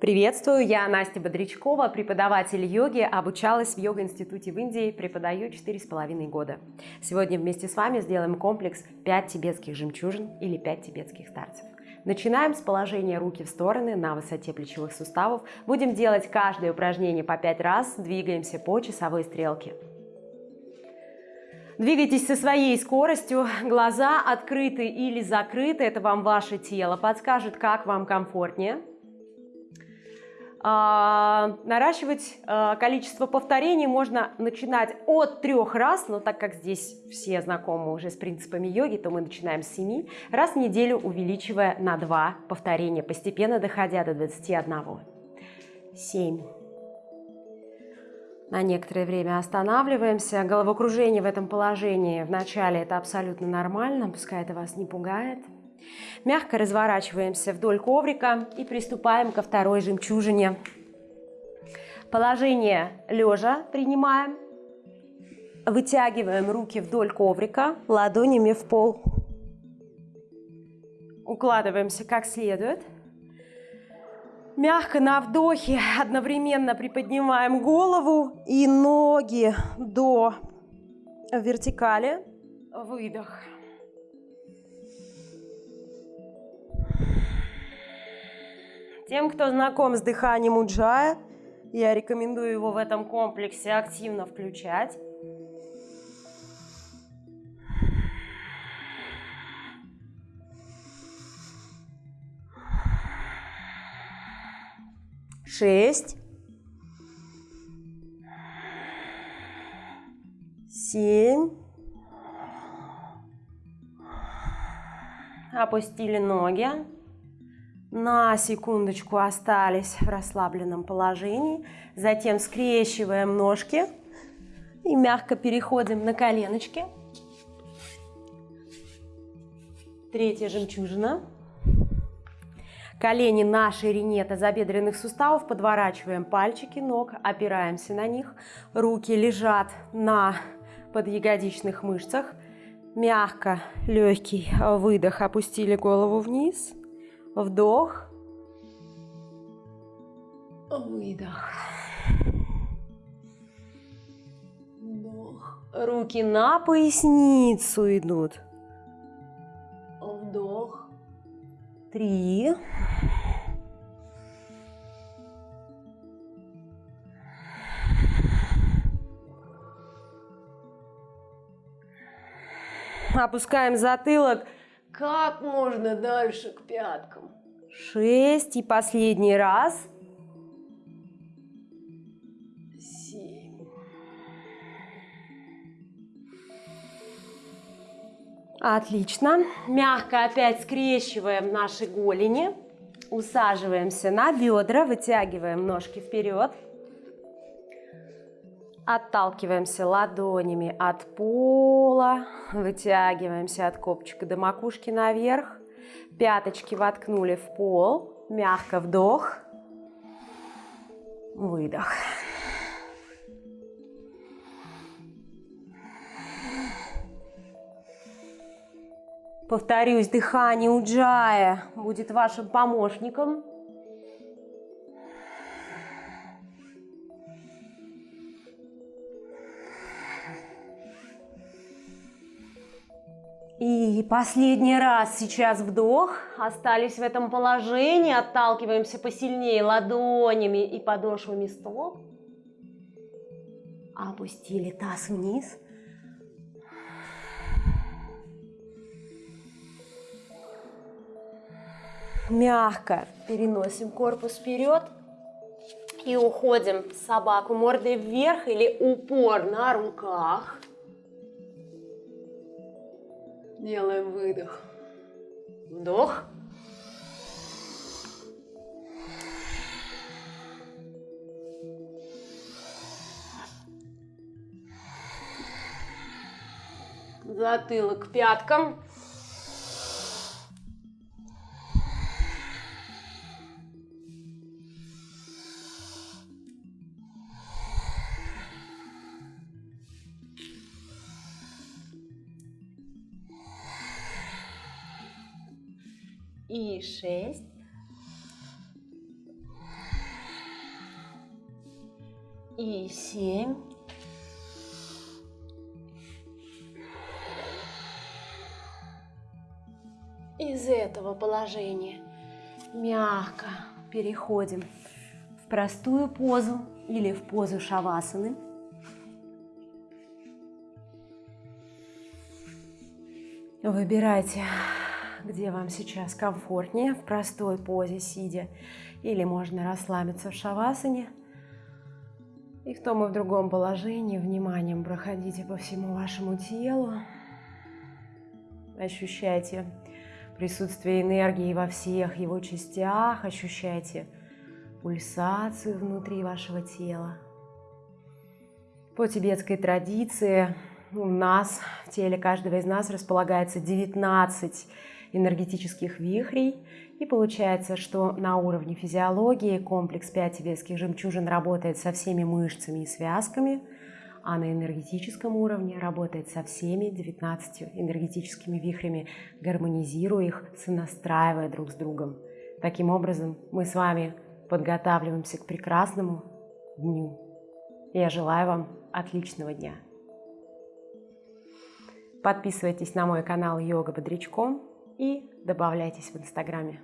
Приветствую, я Настя Бодрячкова, преподаватель йоги, обучалась в йога-институте в Индии, преподаю 4,5 года. Сегодня вместе с вами сделаем комплекс 5 тибетских жемчужин или 5 тибетских старцев. Начинаем с положения руки в стороны на высоте плечевых суставов. Будем делать каждое упражнение по 5 раз, двигаемся по часовой стрелке. Двигайтесь со своей скоростью, глаза открыты или закрыты, это вам ваше тело подскажет, как вам комфортнее. А, наращивать а, количество повторений можно начинать от трех раз, но так как здесь все знакомы уже с принципами йоги, то мы начинаем с 7, раз в неделю увеличивая на 2 повторения, постепенно доходя до 21. 7. На некоторое время останавливаемся. Головокружение в этом положении в начале это абсолютно нормально, пускай это вас не пугает. Мягко разворачиваемся вдоль коврика и приступаем ко второй жемчужине. Положение лежа принимаем. Вытягиваем руки вдоль коврика, ладонями в пол. Укладываемся как следует. Мягко на вдохе одновременно приподнимаем голову и ноги до вертикали. Выдох. Тем, кто знаком с дыханием уджая, я рекомендую его в этом комплексе активно включать. Шесть. Семь. Опустили ноги на секундочку остались в расслабленном положении. Затем скрещиваем ножки и мягко переходим на коленочки. Третья жемчужина. Колени на ширине тазобедренных суставов, подворачиваем пальчики ног, опираемся на них. Руки лежат на подъягодичных мышцах. Мягко, легкий выдох, опустили голову вниз – Вдох. Выдох. Вдох. Руки на поясницу идут. Вдох. Три. Опускаем затылок как можно дальше к пяткам. Шесть. И последний раз. Семь. Отлично. Мягко опять скрещиваем наши голени. Усаживаемся на бедра, вытягиваем ножки вперед. Отталкиваемся ладонями от пола, вытягиваемся от копчика до макушки наверх. Пяточки воткнули в пол, мягко вдох, выдох. Повторюсь, дыхание уджая будет вашим помощником. И последний раз сейчас вдох. Остались в этом положении. Отталкиваемся посильнее ладонями и подошвами стоп. Опустили таз вниз. Мягко переносим корпус вперед. И уходим собаку мордой вверх или упор на руках. Делаем выдох. Вдох. Затылок к пяткам. И шесть. и семь. Из этого положения мягко переходим в простую позу или в позу шавасаны. Выбирайте, где вам сейчас комфортнее, в простой позе сидя, или можно расслабиться в шавасане. И в том и в другом положении вниманием проходите по всему вашему телу. Ощущайте присутствие энергии во всех его частях, ощущайте пульсацию внутри вашего тела. По тибетской традиции у нас, в теле каждого из нас располагается 19 энергетических вихрей, и получается, что на уровне физиологии комплекс 5 тибетских жемчужин работает со всеми мышцами и связками – а на энергетическом уровне работает со всеми 19 энергетическими вихрями, гармонизируя их, сонастраивая друг с другом. Таким образом, мы с вами подготавливаемся к прекрасному дню. Я желаю вам отличного дня. Подписывайтесь на мой канал Йога Бодрячком и добавляйтесь в Инстаграме.